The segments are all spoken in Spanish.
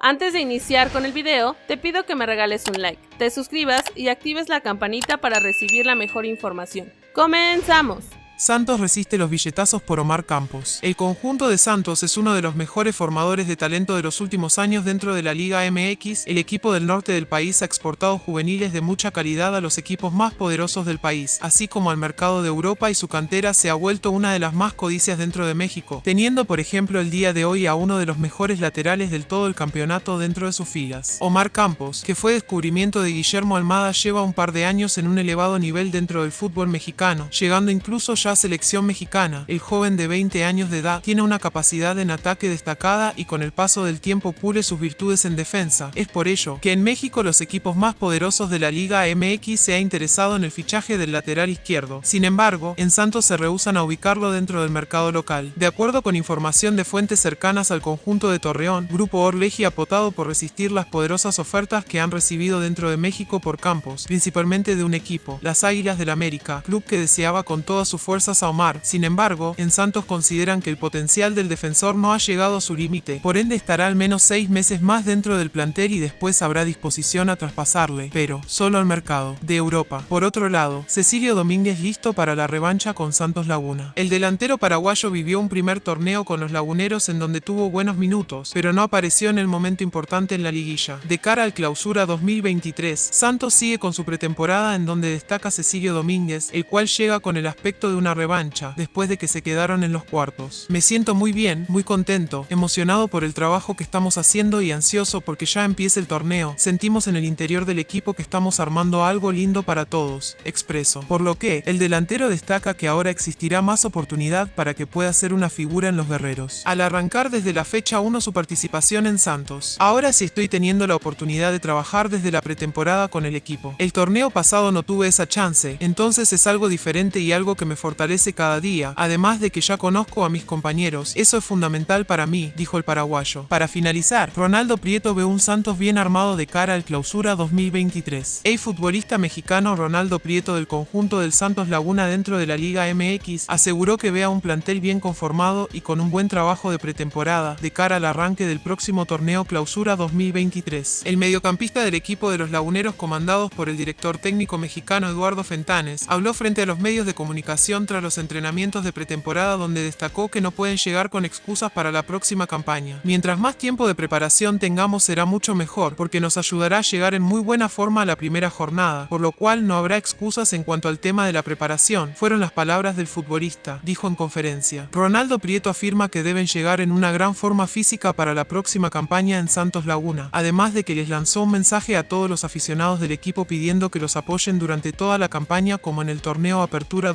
Antes de iniciar con el video, te pido que me regales un like, te suscribas y actives la campanita para recibir la mejor información. ¡Comenzamos! Santos resiste los billetazos por Omar Campos. El conjunto de Santos es uno de los mejores formadores de talento de los últimos años dentro de la Liga MX. El equipo del norte del país ha exportado juveniles de mucha calidad a los equipos más poderosos del país, así como al mercado de Europa y su cantera se ha vuelto una de las más codicias dentro de México, teniendo por ejemplo el día de hoy a uno de los mejores laterales del todo el campeonato dentro de sus filas. Omar Campos, que fue descubrimiento de Guillermo Almada, lleva un par de años en un elevado nivel dentro del fútbol mexicano, llegando incluso ya selección mexicana. El joven de 20 años de edad tiene una capacidad en ataque destacada y con el paso del tiempo pule sus virtudes en defensa. Es por ello que en México los equipos más poderosos de la Liga MX se ha interesado en el fichaje del lateral izquierdo. Sin embargo, en Santos se rehusan a ubicarlo dentro del mercado local. De acuerdo con información de fuentes cercanas al conjunto de Torreón, Grupo Orleji ha potado por resistir las poderosas ofertas que han recibido dentro de México por campos, principalmente de un equipo, las Águilas del América, club que deseaba con todas sus fuerzas a Omar. Sin embargo, en Santos consideran que el potencial del defensor no ha llegado a su límite, por ende estará al menos seis meses más dentro del plantel y después habrá disposición a traspasarle, pero solo al mercado de Europa. Por otro lado, Cecilio Domínguez listo para la revancha con Santos Laguna. El delantero paraguayo vivió un primer torneo con los laguneros en donde tuvo buenos minutos, pero no apareció en el momento importante en la liguilla. De cara al clausura 2023, Santos sigue con su pretemporada en donde destaca Cecilio Domínguez, el cual llega con el aspecto de una revancha, después de que se quedaron en los cuartos. Me siento muy bien, muy contento, emocionado por el trabajo que estamos haciendo y ansioso porque ya empiece el torneo. Sentimos en el interior del equipo que estamos armando algo lindo para todos, expreso. Por lo que, el delantero destaca que ahora existirá más oportunidad para que pueda ser una figura en los guerreros. Al arrancar desde la fecha 1 su participación en Santos. Ahora sí estoy teniendo la oportunidad de trabajar desde la pretemporada con el equipo. El torneo pasado no tuve esa chance, entonces es algo diferente y algo que me fortalece cada día, además de que ya conozco a mis compañeros. Eso es fundamental para mí, dijo el paraguayo. Para finalizar, Ronaldo Prieto ve un Santos bien armado de cara al clausura 2023. El futbolista mexicano Ronaldo Prieto del conjunto del Santos Laguna dentro de la Liga MX aseguró que vea un plantel bien conformado y con un buen trabajo de pretemporada de cara al arranque del próximo torneo clausura 2023. El mediocampista del equipo de los laguneros comandados por el director técnico mexicano Eduardo Fentanes habló frente a los medios de comunicación tras los entrenamientos de pretemporada donde destacó que no pueden llegar con excusas para la próxima campaña. Mientras más tiempo de preparación tengamos será mucho mejor porque nos ayudará a llegar en muy buena forma a la primera jornada, por lo cual no habrá excusas en cuanto al tema de la preparación, fueron las palabras del futbolista, dijo en conferencia. Ronaldo Prieto afirma que deben llegar en una gran forma física para la próxima campaña en Santos Laguna, además de que les lanzó un mensaje a todos los aficionados del equipo pidiendo que los apoyen durante toda la campaña como en el torneo Apertura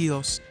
2022.